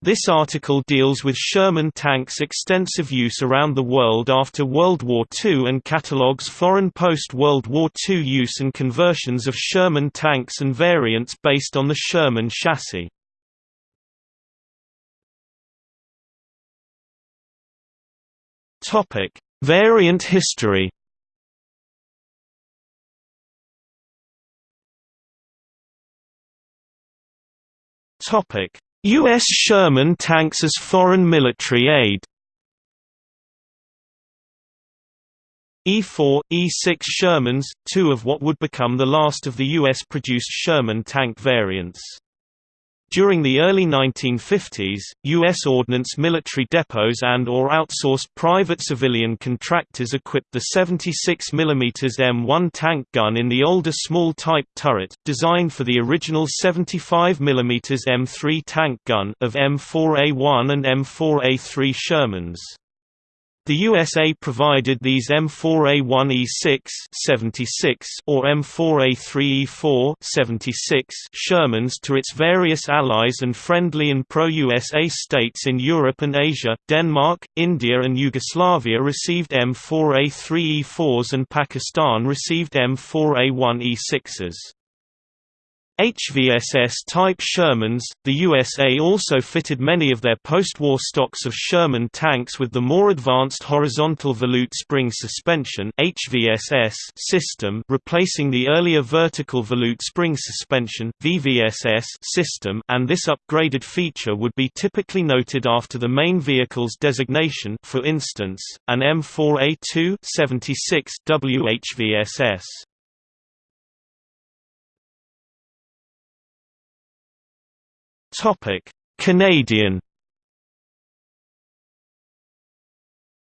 This article deals with Sherman tanks' extensive use around the world after World War II and catalogues foreign post-World War II use and conversions of Sherman tanks and variants based on the Sherman chassis. Variant history Topic U.S. Sherman tanks as foreign military aid E-4, E-6 Shermans, two of what would become the last of the U.S.-produced Sherman tank variants. During the early 1950s, U.S. ordnance military depots and or outsourced private civilian contractors equipped the 76 mm M1 tank gun in the older small-type turret, designed for the original 75 mm M3 tank gun of M4A1 and M4A3 Shermans. The USA provided these M4A1E6 76 or M4A3E4 76 Shermans to its various allies and friendly and pro-USA states in Europe and Asia. Denmark, India and Yugoslavia received M4A3E4s and Pakistan received M4A1E6s. HVSS-type Shermans, the USA also fitted many of their post-war stocks of Sherman tanks with the more advanced horizontal volute spring suspension HVSS system replacing the earlier vertical volute spring suspension VVSS system and this upgraded feature would be typically noted after the main vehicle's designation for instance, an M4A2 76 WHVSS. Topic: Canadian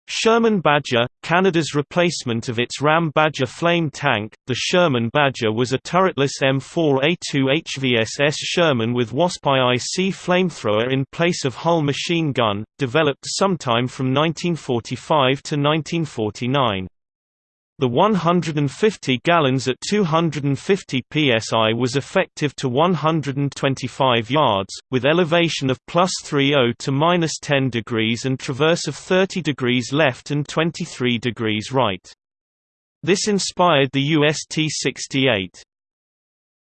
Sherman Badger, Canada's replacement of its Ram Badger flame tank, the Sherman Badger was a turretless M4A2 HVSS Sherman with WASP IIC flamethrower in place of hull machine gun, developed sometime from 1945 to 1949. The 150 gallons at 250 psi was effective to 125 yards, with elevation of plus 30 to minus 10 degrees and traverse of 30 degrees left and 23 degrees right. This inspired the US T-68.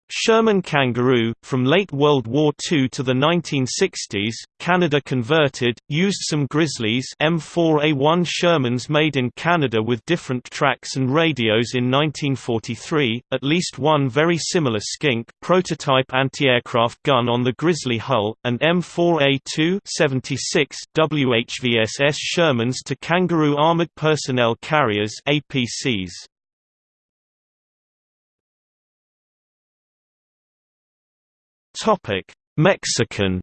Sherman Kangaroo, from late World War II to the 1960s, Canada converted, used some Grizzlies M4A1 Shermans made in Canada with different tracks and radios in 1943, at least one very similar Skink prototype anti-aircraft gun on the Grizzly hull, and M4A2 76 WHVSS Shermans to Kangaroo Armored Personnel Carriers APCs. Topic: Mexican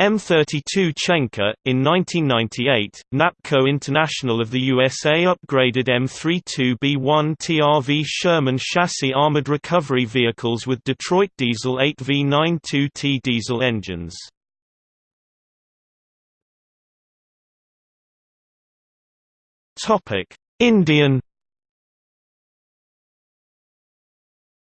M32 Chenka. In 1998, NAPCO International of the USA upgraded M32B1 TRV Sherman chassis armored recovery vehicles with Detroit Diesel 8V92T diesel engines. Indian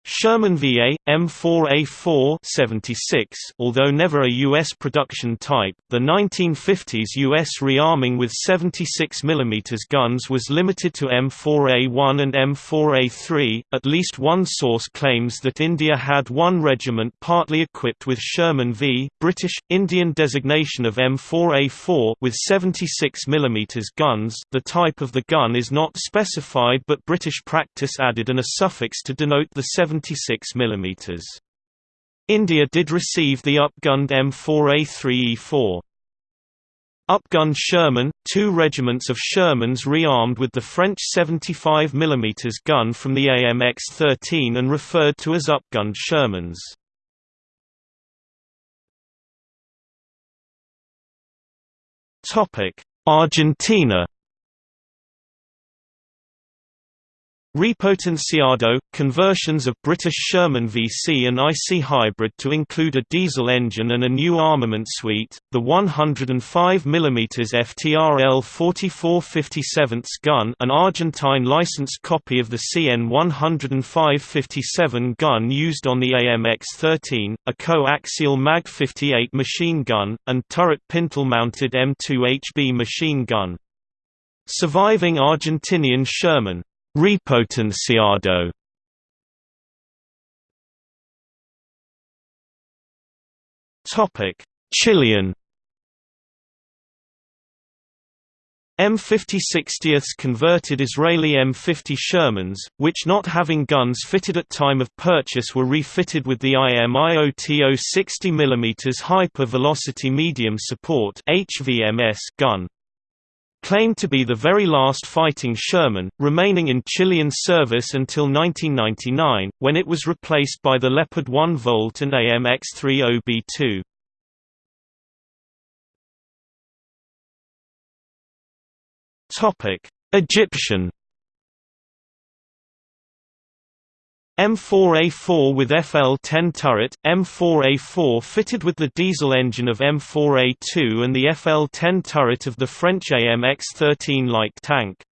Sherman VA, M4A4 76, although never a U.S. production type, the 1950s U.S. rearming with 76 mm guns was limited to M4A1 and M4A3. At least one source claims that India had one regiment partly equipped with Sherman V British, Indian designation of M4A4 with 76 mm guns. The type of the gun is not specified but British practice added an a suffix to denote the 76 26 mm. India did receive the upgunned M4A3E4. Upgunned Sherman, two regiments of Shermans rearmed with the French 75 mm gun from the AMX-13 and referred to as upgunned Shermans. Argentina Repotenciado – conversions of British Sherman VC and IC hybrid to include a diesel engine and a new armament suite, the 105 mm FTRL 4457 gun an Argentine licensed copy of the CN 105-57 gun used on the AMX-13, a coaxial MAG-58 machine gun, and turret pintle-mounted M2HB machine gun. Surviving Argentinian Sherman Repotenciado. Topic: Chilean. M50 converted Israeli M50 Shermans, which not having guns fitted at time of purchase were refitted with the IMIOTO 60 mm Hyper Velocity Medium Support gun claimed to be the very last fighting Sherman, remaining in Chilean service until 1999, when it was replaced by the Leopard 1 Volt and AMX-30B2. Egyptian M4A4 with FL-10 turret, M4A4 fitted with the diesel engine of M4A2 and the FL-10 turret of the French AMX-13 light tank.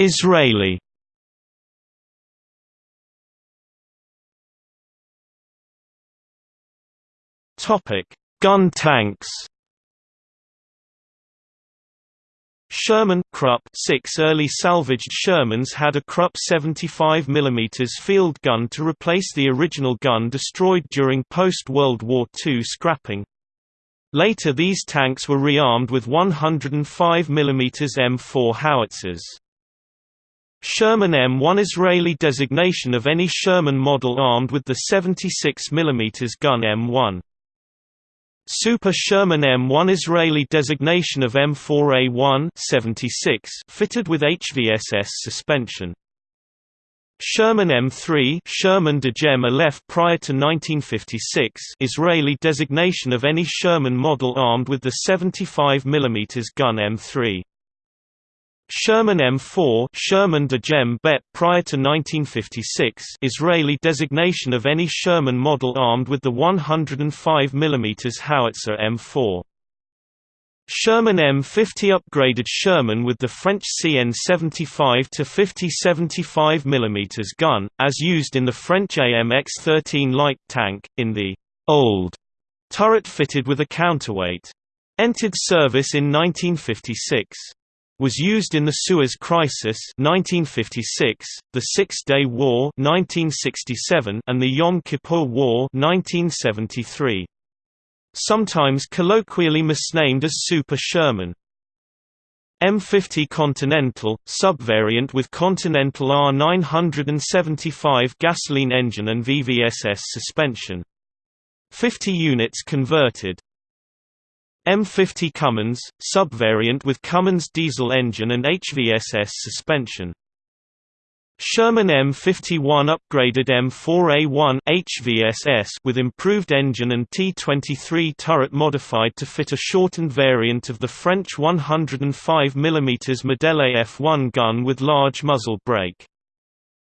Israeli Gun tanks Sherman Krupp six early salvaged Shermans had a Krupp 75 mm field gun to replace the original gun destroyed during post-World War II scrapping. Later these tanks were rearmed with 105 mm M4 howitzers. Sherman M1 Israeli designation of any Sherman model armed with the 76 mm gun M1. Super Sherman M1 Israeli designation of M4A1 76 fitted with HVSS suspension. Sherman M3 Sherman Degem Aleph prior to 1956 Israeli designation of any Sherman model armed with the 75 mm gun M3. Sherman M4 Sherman Degem Bet prior to 1956 Israeli designation of any Sherman model armed with the 105 mm howitzer M4. Sherman M50 upgraded Sherman with the French CN 75 to 50 75 mm gun, as used in the French AMX-13 light tank, in the «old» turret fitted with a counterweight. Entered service in 1956 was used in the Suez Crisis 1956, the Six-Day War 1967, and the Yom Kippur War 1973. Sometimes colloquially misnamed as Super Sherman. M50 Continental, subvariant with Continental R975 gasoline engine and VVSS suspension. 50 units converted. M50 Cummins, subvariant with Cummins diesel engine and HVSS suspension. Sherman M51 upgraded M4A1 HVSS with improved engine and T23 turret modified to fit a shortened variant of the French 105 mm Modèle F1 gun with large muzzle brake.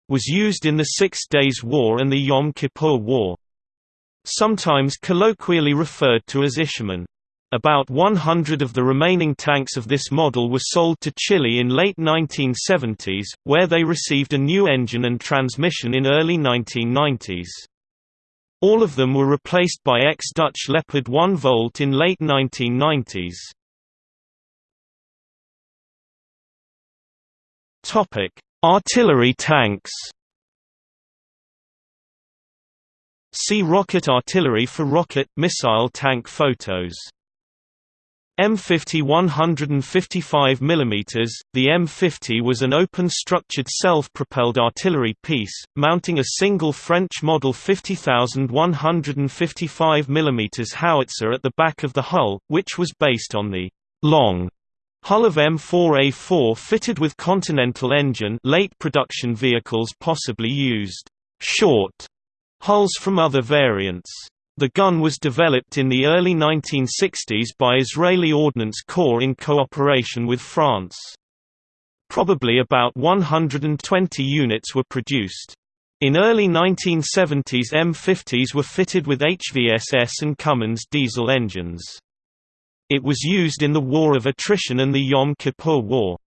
Was used in the Six Days War and the Yom Kippur War. Sometimes colloquially referred to as Isherman. About 100 of the remaining tanks of this model were sold to Chile in late 1970s, where they received a new engine and transmission in early 1990s. All of them were replaced by ex-Dutch Leopard 1 Volt in late 1990s. Artillery tanks See rocket artillery for rocket, missile tank photos M50 155 mm, the M50 was an open-structured self-propelled artillery piece, mounting a single French Model 50155 mm howitzer at the back of the hull, which was based on the long hull of M4A4 fitted with Continental engine late production vehicles possibly used short hulls from other variants. The gun was developed in the early 1960s by Israeli Ordnance Corps in cooperation with France. Probably about 120 units were produced. In early 1970s M50s were fitted with HVSS and Cummins diesel engines. It was used in the War of Attrition and the Yom Kippur War.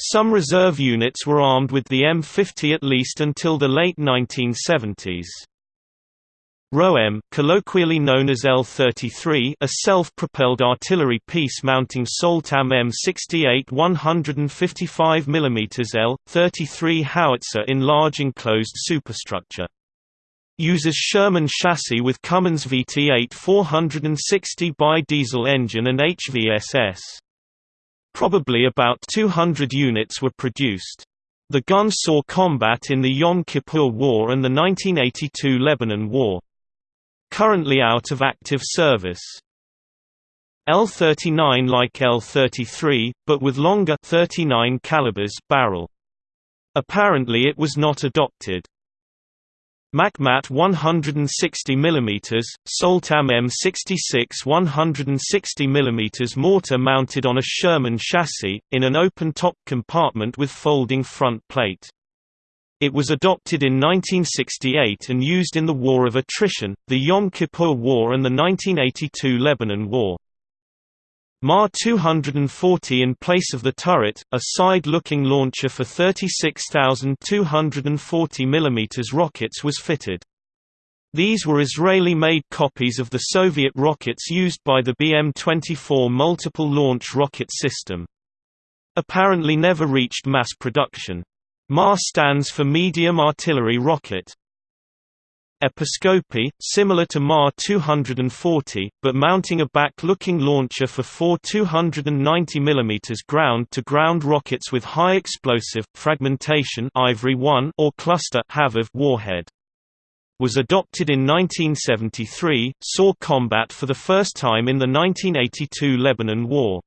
Some reserve units were armed with the M50 at least until the late 1970s. ROM, colloquially known as L-33 a self-propelled artillery piece mounting Soltam M68 155 mm L-33 howitzer in large enclosed superstructure. Uses Sherman chassis with Cummins VT8 460 bi-diesel engine and HVSS. Probably about 200 units were produced. The gun saw combat in the Yom Kippur War and the 1982 Lebanon War currently out of active service. L39 like L33, but with longer 39 calibers barrel. Apparently it was not adopted. MACMAT 160 mm, Soltam M66 160 mm mortar mounted on a Sherman chassis, in an open-top compartment with folding front plate. It was adopted in 1968 and used in the War of Attrition, the Yom Kippur War and the 1982 Lebanon War. MAR 240 in place of the turret, a side-looking launcher for 36,240 mm rockets was fitted. These were Israeli-made copies of the Soviet rockets used by the BM-24 multiple launch rocket system. Apparently never reached mass production. MAR stands for Medium Artillery Rocket. Episcopi, similar to MAR 240, but mounting a back-looking launcher for four 290 mm ground-to-ground rockets with high explosive fragmentation Ivory 1 or cluster HAVAV warhead. Was adopted in 1973, saw combat for the first time in the 1982 Lebanon War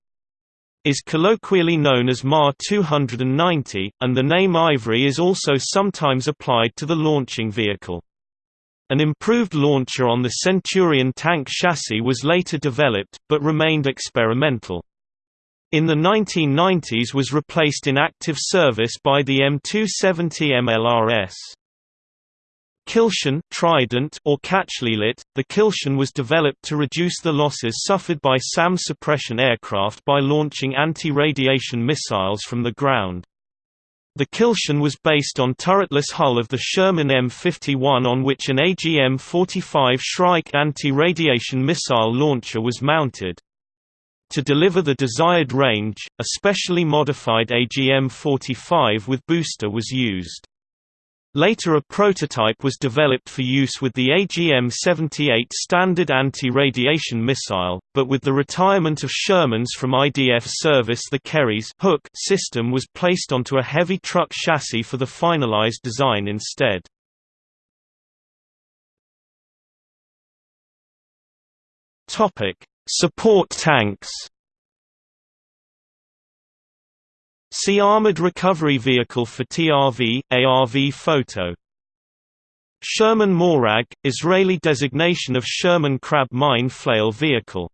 is colloquially known as MAR 290, and the name Ivory is also sometimes applied to the launching vehicle. An improved launcher on the Centurion tank chassis was later developed, but remained experimental. In the 1990s was replaced in active service by the M270 MLRS. Kilshon Trident or Kachlilit, the Kilshon was developed to reduce the losses suffered by SAM suppression aircraft by launching anti-radiation missiles from the ground. The Kilshon was based on turretless hull of the Sherman M51 on which an AGM-45 Shrike anti-radiation missile launcher was mounted. To deliver the desired range, a specially modified AGM-45 with booster was used. Later a prototype was developed for use with the AGM-78 standard anti-radiation missile, but with the retirement of Shermans from IDF service the Kerry's hook system was placed onto a heavy truck chassis for the finalized design instead. Support tanks See Armored Recovery Vehicle for TRV, ARV photo. Sherman Morag, Israeli designation of Sherman Crab Mine Flail Vehicle.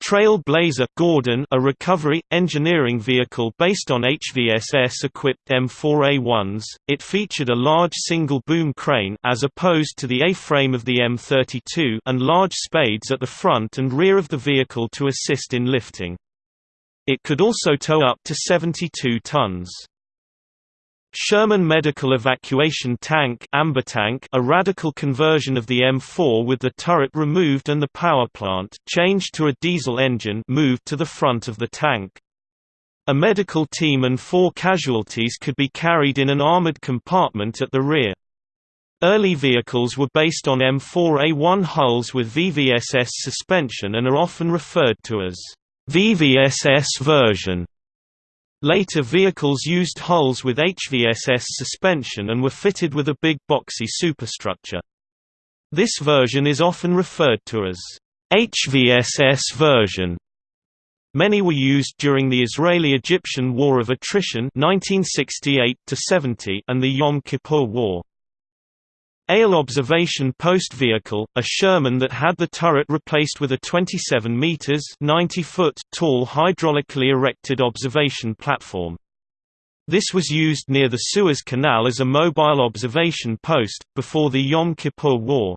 Trail Blazer Gordon a recovery, engineering vehicle based on HVSS-equipped M4A1s, it featured a large single-boom crane as opposed to the A-frame of the M32 and large spades at the front and rear of the vehicle to assist in lifting. It could also tow up to 72 tons. Sherman Medical Evacuation Tank Tank, a radical conversion of the M4 with the turret removed and the power plant changed to a diesel engine moved to the front of the tank. A medical team and four casualties could be carried in an armored compartment at the rear. Early vehicles were based on M4A1 hulls with VVSS suspension and are often referred to as VVSS version. Later vehicles used hulls with HVSS suspension and were fitted with a big boxy superstructure. This version is often referred to as HVSS version. Many were used during the Israeli-Egyptian War of Attrition 1968 and the Yom Kippur War. AIL Observation Post Vehicle, a Sherman that had the turret replaced with a 27 meters (90 foot) tall hydraulically erected observation platform. This was used near the Suez Canal as a mobile observation post, before the Yom Kippur War.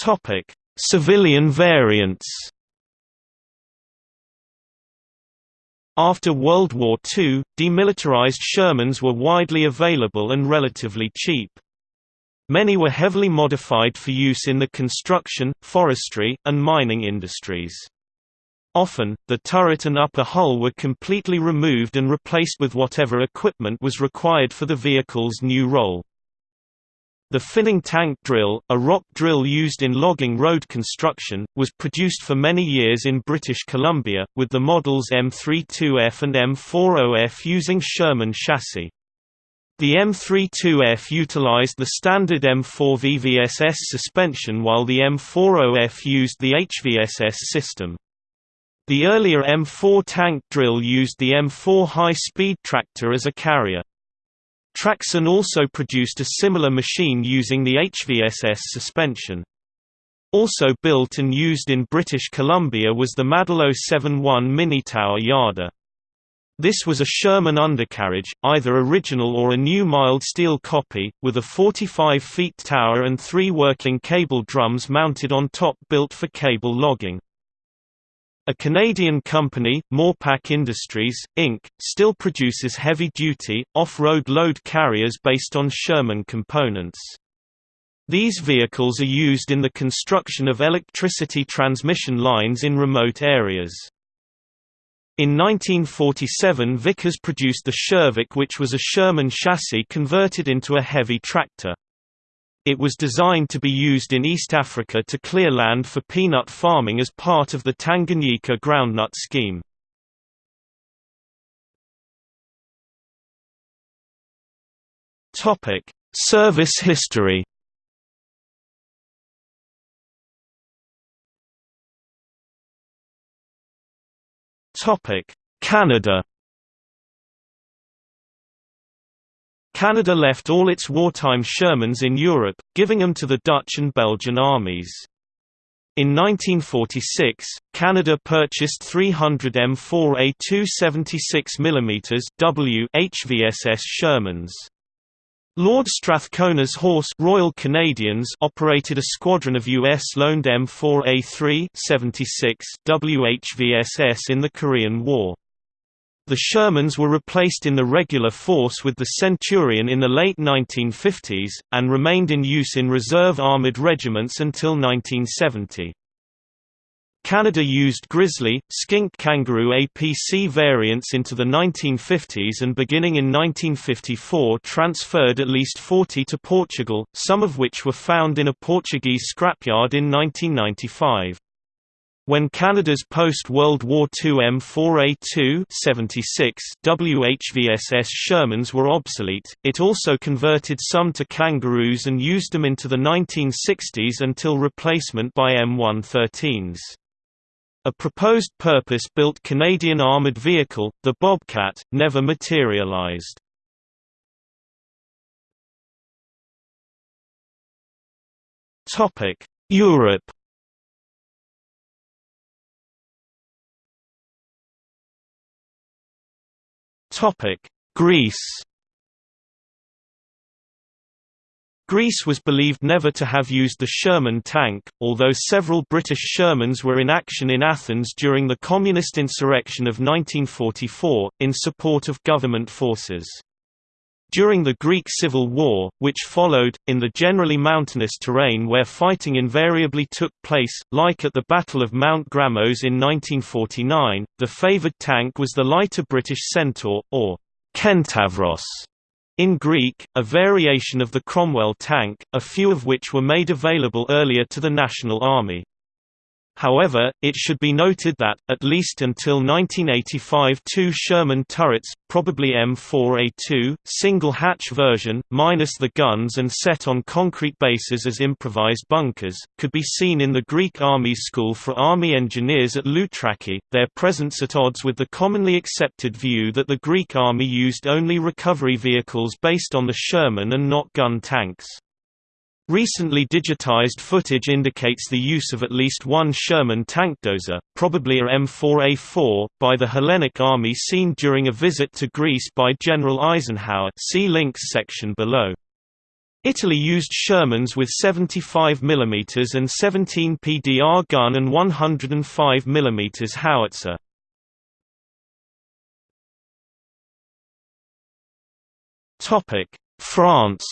Topic: Civilian variants After World War II, demilitarized Shermans were widely available and relatively cheap. Many were heavily modified for use in the construction, forestry, and mining industries. Often, the turret and upper hull were completely removed and replaced with whatever equipment was required for the vehicle's new role. The Finning tank drill, a rock drill used in logging road construction, was produced for many years in British Columbia, with the models M32F and M40F using Sherman chassis. The M32F utilized the standard M4 VVSS suspension while the M40F used the HVSS system. The earlier M4 tank drill used the M4 high-speed tractor as a carrier. Traxson also produced a similar machine using the HVSS suspension. Also built and used in British Columbia was the Madill 7-1 Minitower Yarder. This was a Sherman undercarriage, either original or a new mild steel copy, with a 45 feet tower and three working cable drums mounted on top built for cable logging. A Canadian company, Morepac Industries, Inc., still produces heavy-duty, off-road load carriers based on Sherman components. These vehicles are used in the construction of electricity transmission lines in remote areas. In 1947 Vickers produced the Shervik which was a Sherman chassis converted into a heavy tractor. It was designed to be used in East Africa to clear land for peanut farming as part of the Tanganyika groundnut scheme. Service history Canada Canada left all its wartime Shermans in Europe, giving them to the Dutch and Belgian armies. In 1946, Canada purchased 300 M4A 276 mm W HVSS Shermans. Lord Strathcona's Horse Royal Canadians operated a squadron of U.S.-loaned M4A3 76 WHVSS in the Korean War. The Shermans were replaced in the regular force with the Centurion in the late 1950s, and remained in use in reserve armored regiments until 1970. Canada used Grizzly, Skink Kangaroo APC variants into the 1950s and beginning in 1954 transferred at least 40 to Portugal, some of which were found in a Portuguese scrapyard in 1995. When Canada's post-World War II M4A2 76 WHVSS Shermans were obsolete, it also converted some to Kangaroos and used them into the 1960s until replacement by M113s. A proposed purpose-built Canadian armoured vehicle, the Bobcat, never materialised. Europe Topic: Greece. Greece was believed never to have used the Sherman tank, although several British Shermans were in action in Athens during the communist insurrection of 1944, in support of government forces. During the Greek Civil War, which followed, in the generally mountainous terrain where fighting invariably took place, like at the Battle of Mount Grammos in 1949, the favoured tank was the lighter British Centaur, or Kentavros in Greek, a variation of the Cromwell tank, a few of which were made available earlier to the National Army. However, it should be noted that, at least until 1985 two Sherman turrets, probably M4A2, single-hatch version, minus the guns and set on concrete bases as improvised bunkers, could be seen in the Greek Army School for Army Engineers at Loutraki, their presence at odds with the commonly accepted view that the Greek Army used only recovery vehicles based on the Sherman and not gun tanks. Recently digitized footage indicates the use of at least one Sherman tankdozer, probably a M4A4, by the Hellenic Army seen during a visit to Greece by General Eisenhower see links section below. Italy used Shermans with 75 mm and 17 PDR gun and 105 mm howitzer. France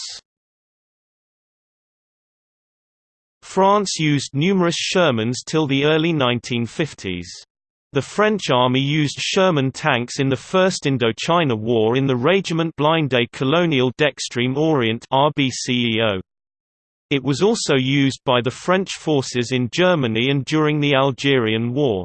France used numerous Shermans till the early 1950s. The French army used Sherman tanks in the First Indochina War in the Régiment Blindé Colonial d'Extrême Orient RBCEO. It was also used by the French forces in Germany and during the Algerian War.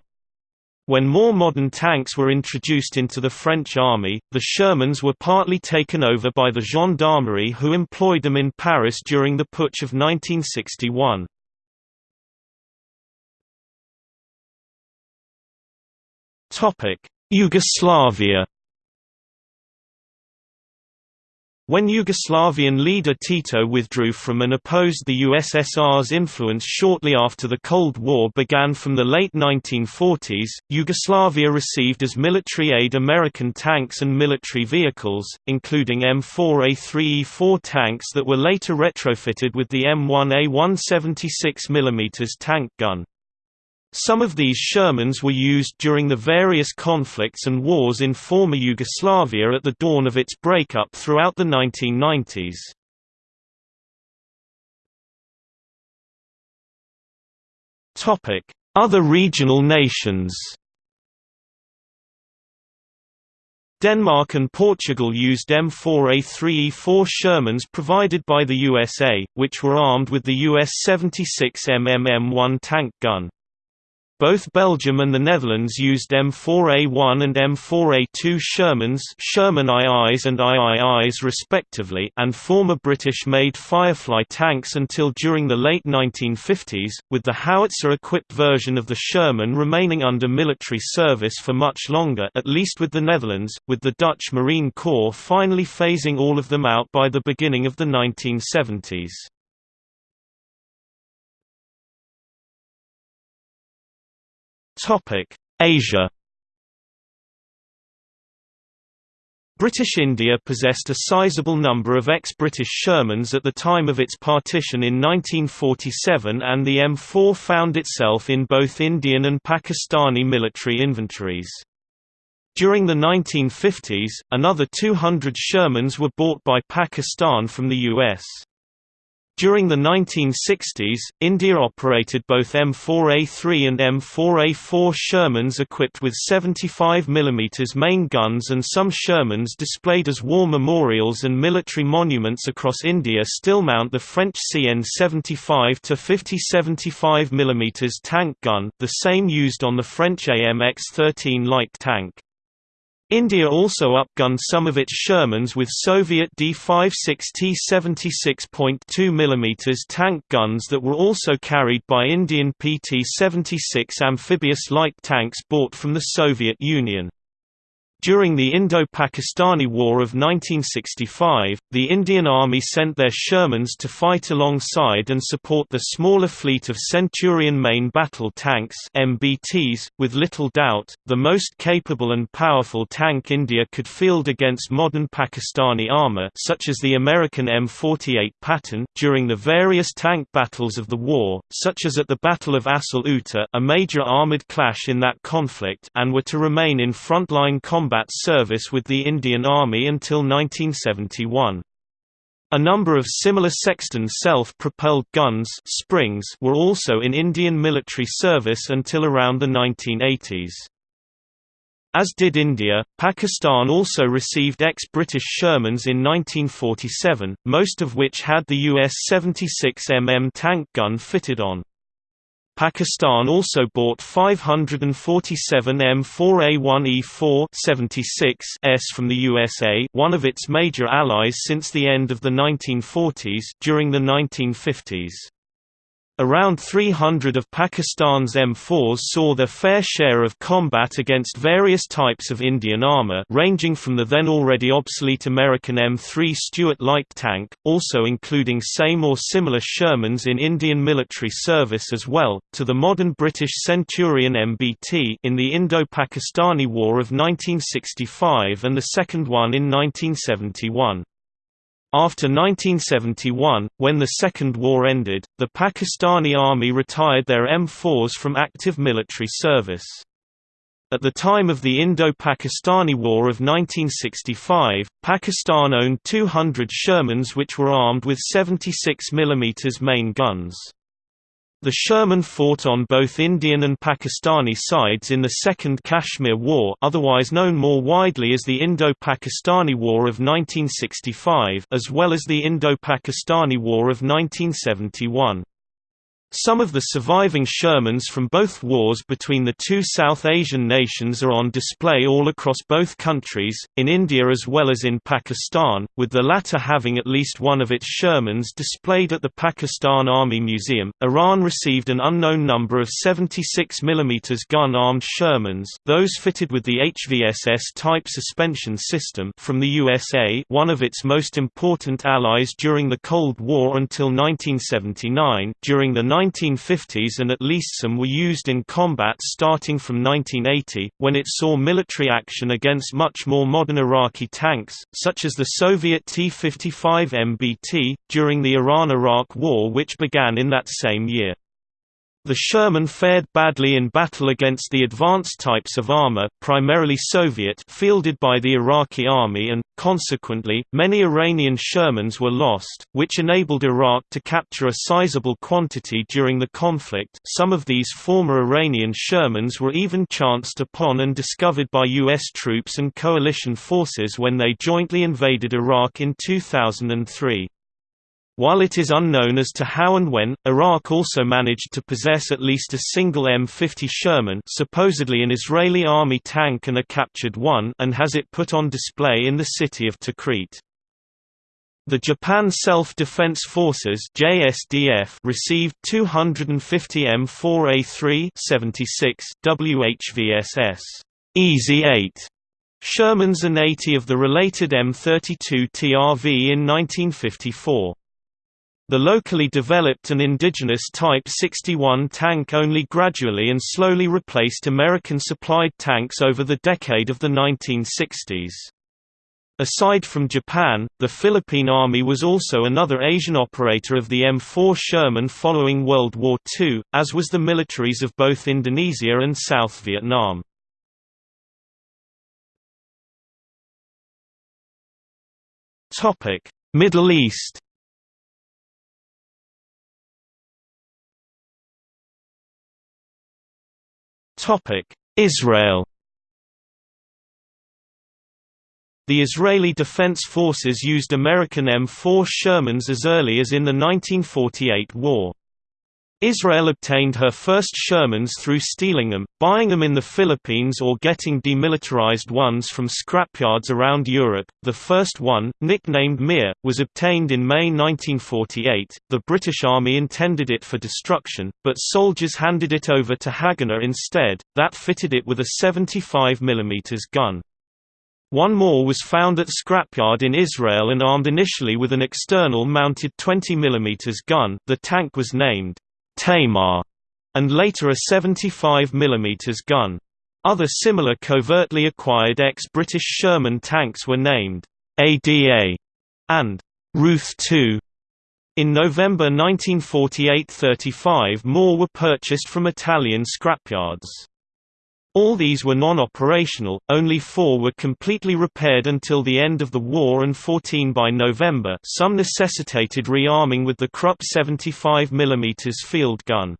When more modern tanks were introduced into the French army, the Shermans were partly taken over by the gendarmerie who employed them in Paris during the Putsch of 1961. Yugoslavia When Yugoslavian leader Tito withdrew from and opposed the USSR's influence shortly after the Cold War began from the late 1940s, Yugoslavia received as military aid American tanks and military vehicles, including M4A3E4 tanks that were later retrofitted with the M1A1 76 mm tank gun. Some of these Shermans were used during the various conflicts and wars in former Yugoslavia at the dawn of its breakup throughout the 1990s. Other regional nations Denmark and Portugal used M4A3E4 Shermans provided by the USA, which were armed with the US 76mm M1 tank gun. Both Belgium and the Netherlands used M4A1 and M4A2 Shermans Sherman IIs and IIIs respectively and former British-made Firefly tanks until during the late 1950s, with the howitzer-equipped version of the Sherman remaining under military service for much longer at least with the Netherlands, with the Dutch Marine Corps finally phasing all of them out by the beginning of the 1970s. Asia British India possessed a sizable number of ex-British Shermans at the time of its partition in 1947 and the M4 found itself in both Indian and Pakistani military inventories. During the 1950s, another 200 Shermans were bought by Pakistan from the US. During the 1960s, India operated both M4A3 and M4A4 Shermans equipped with 75 mm main guns and some Shermans displayed as war memorials and military monuments across India still mount the French CN 75 to 50 75 mm tank gun, the same used on the French AMX-13 light tank. India also upgunned some of its Shermans with Soviet D-56T 76.2 mm tank guns that were also carried by Indian PT-76 amphibious light tanks bought from the Soviet Union. During the Indo-Pakistani War of 1965, the Indian Army sent their Shermans to fight alongside and support the smaller fleet of Centurion main battle tanks MBTs, with little doubt, the most capable and powerful tank India could field against modern Pakistani armor such as the American M48 Patton during the various tank battles of the war, such as at the Battle of Asal Uttar a major armored clash in that conflict and were to remain in frontline combat combat service with the Indian Army until 1971. A number of similar Sexton self-propelled guns springs were also in Indian military service until around the 1980s. As did India, Pakistan also received ex-British Shermans in 1947, most of which had the US 76mm tank gun fitted on. Pakistan also bought 547 M4A1E4 76s from the USA, one of its major allies since the end of the 1940s. During the 1950s, Around 300 of Pakistan's M4s saw their fair share of combat against various types of Indian armour ranging from the then already obsolete American M3 Stuart light tank, also including same or similar Shermans in Indian military service as well, to the modern British Centurion MBT in the Indo-Pakistani War of 1965 and the second one in 1971. After 1971, when the Second War ended, the Pakistani Army retired their M4s from active military service. At the time of the Indo-Pakistani War of 1965, Pakistan owned 200 Shermans which were armed with 76 mm main guns. The Sherman fought on both Indian and Pakistani sides in the Second Kashmir War otherwise known more widely as the Indo-Pakistani War of 1965 as well as the Indo-Pakistani War of 1971. Some of the surviving Shermans from both wars between the two South Asian nations are on display all across both countries, in India as well as in Pakistan, with the latter having at least one of its Shermans displayed at the Pakistan Army Museum. Iran received an unknown number of 76 mm gun-armed Shermans, those fitted with the HVSS type suspension system from the USA, one of its most important allies during the Cold War until 1979. During the 1950s and at least some were used in combat starting from 1980, when it saw military action against much more modern Iraqi tanks, such as the Soviet T-55 MBT, during the Iran–Iraq War which began in that same year. The Sherman fared badly in battle against the advanced types of armor, primarily Soviet fielded by the Iraqi army and, consequently, many Iranian Shermans were lost, which enabled Iraq to capture a sizable quantity during the conflict some of these former Iranian Shermans were even chanced upon and discovered by U.S. troops and coalition forces when they jointly invaded Iraq in 2003. While it is unknown as to how and when, Iraq also managed to possess at least a single M50 Sherman supposedly an Israeli army tank and a captured one and has it put on display in the city of Tikrit. The Japan Self-Defense Forces JSDF received 250 M4A3 76 WHVSS Easy 8 Shermans and 80 of the related M32 TRV in 1954. The locally developed and indigenous Type 61 tank only gradually and slowly replaced American-supplied tanks over the decade of the 1960s. Aside from Japan, the Philippine Army was also another Asian operator of the M4 Sherman following World War II, as was the militaries of both Indonesia and South Vietnam. Middle East Israel The Israeli Defense Forces used American M4 Shermans as early as in the 1948 war. Israel obtained her first Shermans through stealing them, buying them in the Philippines or getting demilitarized ones from scrapyards around Europe. The first one, nicknamed Mir, was obtained in May 1948. The British Army intended it for destruction, but soldiers handed it over to Haganah instead, that fitted it with a 75 mm gun. One more was found at scrapyard in Israel and armed initially with an external mounted 20 mm gun. The tank was named Tamar, and later a 75 mm gun. Other similar covertly acquired ex-British Sherman tanks were named ADA and Ruth II. In November 1948 35 more were purchased from Italian scrapyards. All these were non-operational, only four were completely repaired until the end of the war and 14 by November some necessitated rearming with the Krupp 75 mm field gun.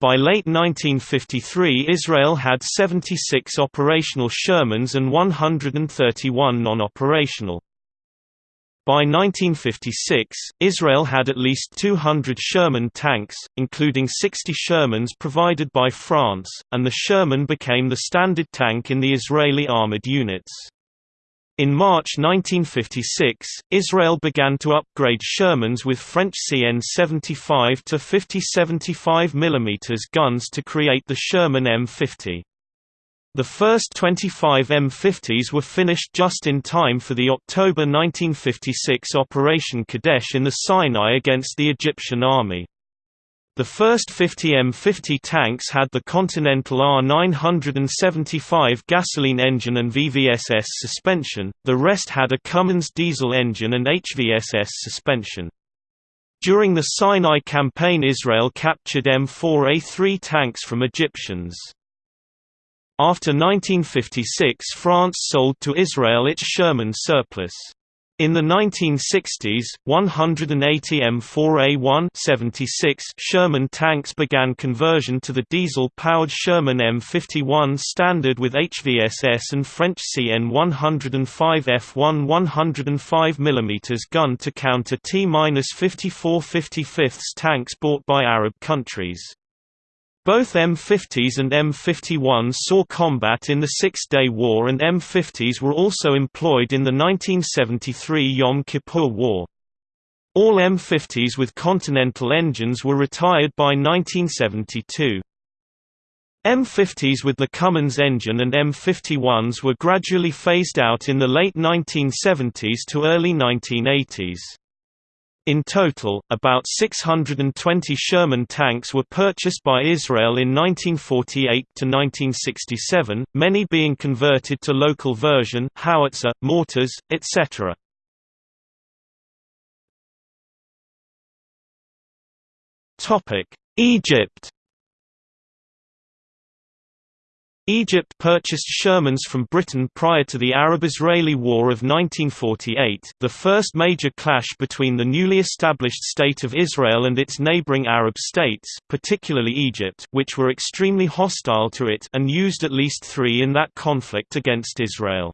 By late 1953 Israel had 76 operational Shermans and 131 non-operational. By 1956, Israel had at least 200 Sherman tanks, including 60 Shermans provided by France, and the Sherman became the standard tank in the Israeli armored units. In March 1956, Israel began to upgrade Shermans with French CN 75 to 50 75 mm guns to create the Sherman M50. The first 25 M50s were finished just in time for the October 1956 Operation Kadesh in the Sinai against the Egyptian army. The first 50 M50 tanks had the Continental R975 gasoline engine and VVSS suspension, the rest had a Cummins diesel engine and HVSS suspension. During the Sinai campaign Israel captured M4A3 tanks from Egyptians. After 1956 France sold to Israel its Sherman surplus. In the 1960s, 180 M4A1 76 Sherman tanks began conversion to the diesel-powered Sherman M51 standard with HVSS and French CN 105 F1 105 mm gun to counter T-54 55 tanks bought by Arab countries. Both M50s and M51s saw combat in the Six-Day War and M50s were also employed in the 1973 Yom Kippur War. All M50s with Continental engines were retired by 1972. M50s with the Cummins engine and M51s were gradually phased out in the late 1970s to early 1980s. In total, about 620 Sherman tanks were purchased by Israel in 1948 to 1967, many being converted to local version howitzer, mortars, etc. Egypt Egypt purchased Shermans from Britain prior to the Arab-Israeli War of 1948 the first major clash between the newly established State of Israel and its neighboring Arab states particularly Egypt which were extremely hostile to it and used at least three in that conflict against Israel.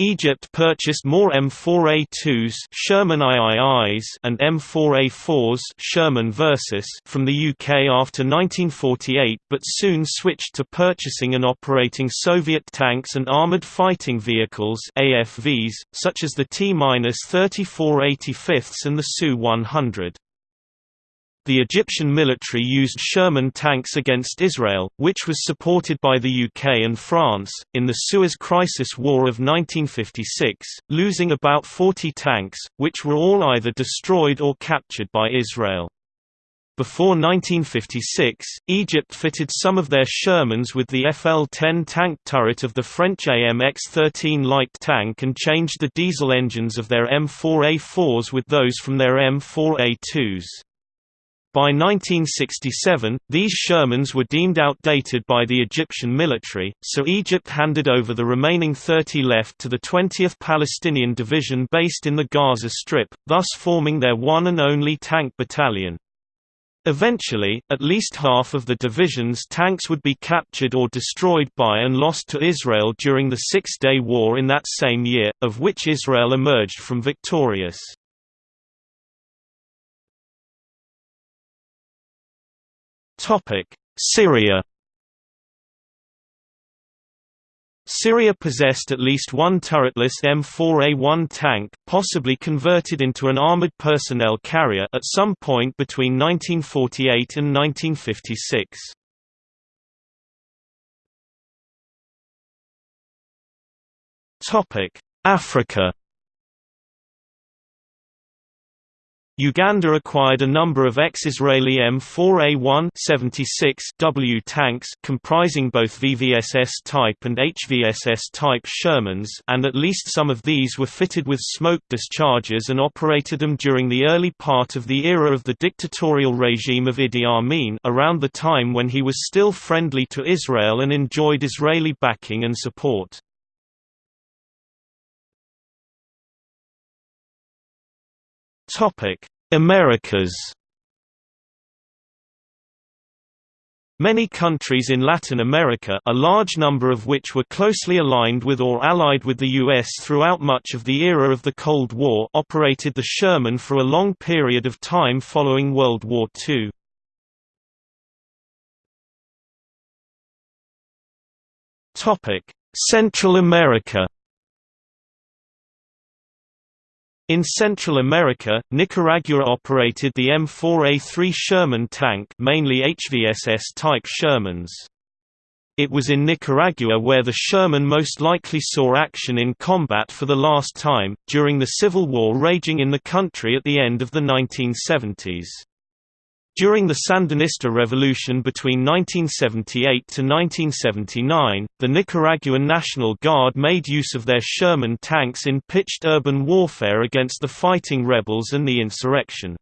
Egypt purchased more M4A2s Sherman IIIs and M4A4s Sherman Versus from the UK after 1948 but soon switched to purchasing and operating Soviet tanks and armored fighting vehicles AFVs, such as the T-34 85ths and the Su-100 the Egyptian military used Sherman tanks against Israel, which was supported by the UK and France, in the Suez Crisis War of 1956, losing about 40 tanks, which were all either destroyed or captured by Israel. Before 1956, Egypt fitted some of their Shermans with the FL-10 tank turret of the French AMX-13 light tank and changed the diesel engines of their M4A4s with those from their M4A2s. By 1967, these Shermans were deemed outdated by the Egyptian military, so Egypt handed over the remaining 30 left to the 20th Palestinian Division based in the Gaza Strip, thus forming their one and only tank battalion. Eventually, at least half of the division's tanks would be captured or destroyed by and lost to Israel during the Six-Day War in that same year, of which Israel emerged from victorious. Topic: Syria. Syria possessed at least one turretless M4A1 tank, possibly converted into an armored personnel carrier at some point between 1948 and 1956. Topic: Africa. Uganda acquired a number of ex-Israeli M4A1 76W tanks comprising both VVSS type and HVSS type Shermans and at least some of these were fitted with smoke dischargers and operated them during the early part of the era of the dictatorial regime of Idi Amin around the time when he was still friendly to Israel and enjoyed Israeli backing and support. Topic: Americas. Many countries in Latin America a large number of which were closely aligned with or allied with the U.S. throughout much of the era of the Cold War operated the Sherman for a long period of time following World War II. Central America In Central America, Nicaragua operated the M4A3 Sherman tank mainly HVSS-type Shermans. It was in Nicaragua where the Sherman most likely saw action in combat for the last time, during the civil war raging in the country at the end of the 1970s. During the Sandinista revolution between 1978 to 1979, the Nicaraguan National Guard made use of their Sherman tanks in pitched urban warfare against the fighting rebels and the insurrection.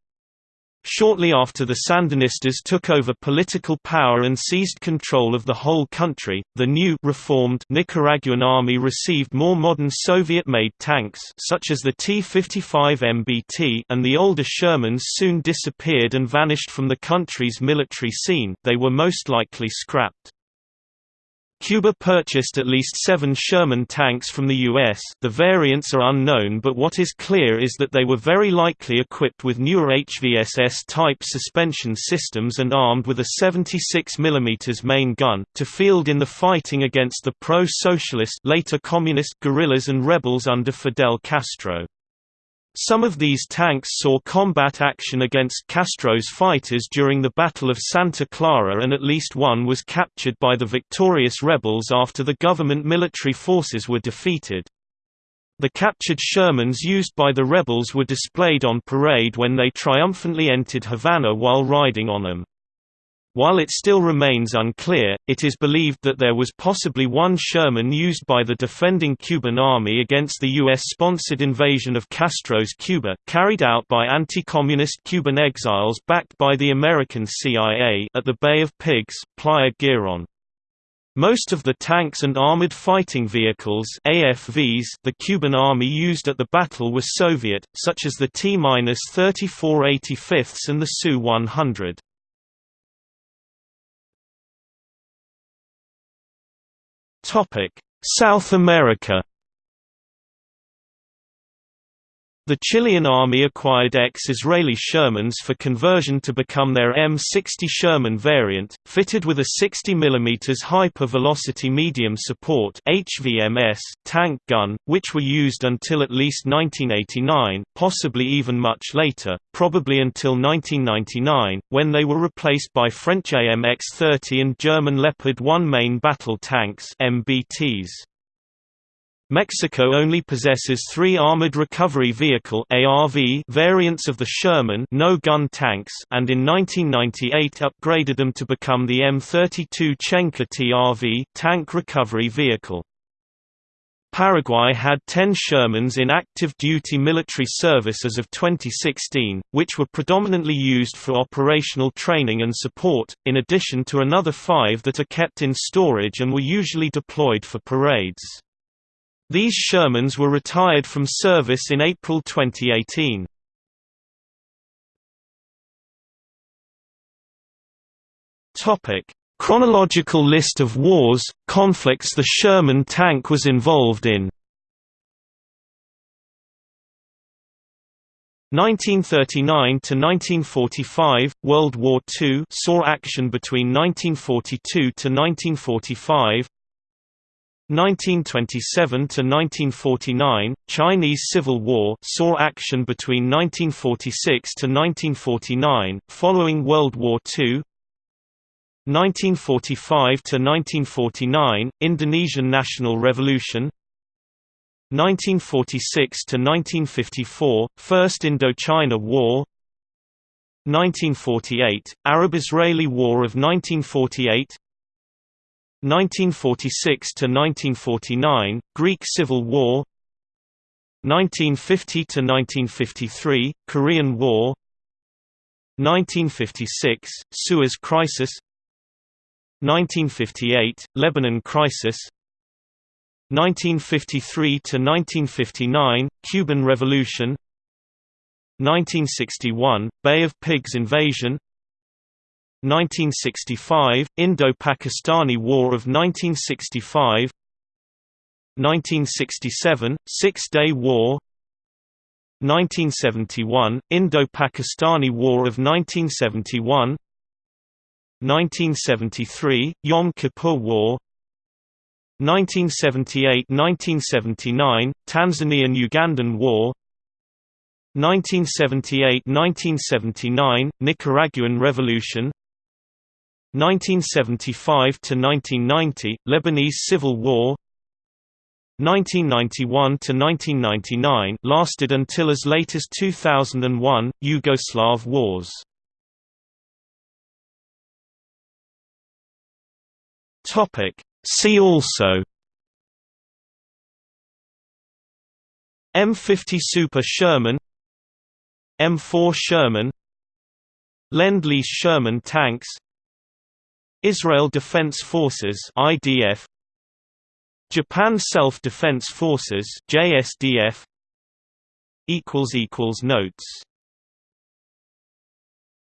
Shortly after the Sandinistas took over political power and seized control of the whole country, the new reformed Nicaraguan army received more modern Soviet-made tanks such as the T-55 MBT and the older Shermans soon disappeared and vanished from the country's military scene they were most likely scrapped. Cuba purchased at least seven Sherman tanks from the U.S. The variants are unknown but what is clear is that they were very likely equipped with newer HVSS-type suspension systems and armed with a 76 mm main gun, to field in the fighting against the pro-socialist guerrillas and rebels under Fidel Castro. Some of these tanks saw combat action against Castro's fighters during the Battle of Santa Clara and at least one was captured by the victorious rebels after the government military forces were defeated. The captured Shermans used by the rebels were displayed on parade when they triumphantly entered Havana while riding on them. While it still remains unclear, it is believed that there was possibly one Sherman used by the defending Cuban army against the U.S.-sponsored invasion of Castro's Cuba, carried out by anti-communist Cuban exiles backed by the American CIA at the Bay of Pigs, Playa Girón. Most of the tanks and armored fighting vehicles AFVs the Cuban army used at the battle were Soviet, such as the T-34 85ths and the Su-100. South America The Chilean army acquired ex-Israeli Shermans for conversion to become their M60 Sherman variant, fitted with a 60 mm hyper-velocity medium support HVMS tank gun, which were used until at least 1989, possibly even much later, probably until 1999, when they were replaced by French AMX-30 and German Leopard 1 main battle tanks MBTs. Mexico only possesses three Armored Recovery Vehicle ARV variants of the Sherman no-gun tanks and in 1998 upgraded them to become the M32 Chenca TRV tank recovery vehicle. Paraguay had 10 Shermans in active duty military service as of 2016, which were predominantly used for operational training and support, in addition to another five that are kept in storage and were usually deployed for parades. These Shermans were retired from service in April 2018. Topic: Chronological list of wars, conflicts the Sherman tank was involved in. 1939 to 1945 World War II saw action between 1942 to 1945 1927 to 1949 Chinese Civil War saw action between 1946 to 1949 following World War II 1945 to 1949 Indonesian National Revolution. 1946 to 1954 First Indochina War. 1948 Arab-Israeli War of 1948 1946 to 1949 Greek Civil War. 1950 to 1953 Korean War. 1956 Suez Crisis. 1958 Lebanon Crisis. 1953 to 1959 Cuban Revolution. 1961 Bay of Pigs invasion 1965, Indo-Pakistani War of 1965 1967, Six-Day War 1971, Indo-Pakistani War of 1971 1973, Yom Kippur War 1978–1979, Tanzanian–Ugandan War 1978–1979, Nicaraguan Revolution 1975–1990, Lebanese Civil War. 1991 to 1999 lasted until as late as 2001, Yugoslav Wars. Topic. See also. M50 Super Sherman. M4 Sherman. Lend-Lease Sherman tanks Israel Defense Forces IDF Japan Self-Defense Forces JSDF equals equals notes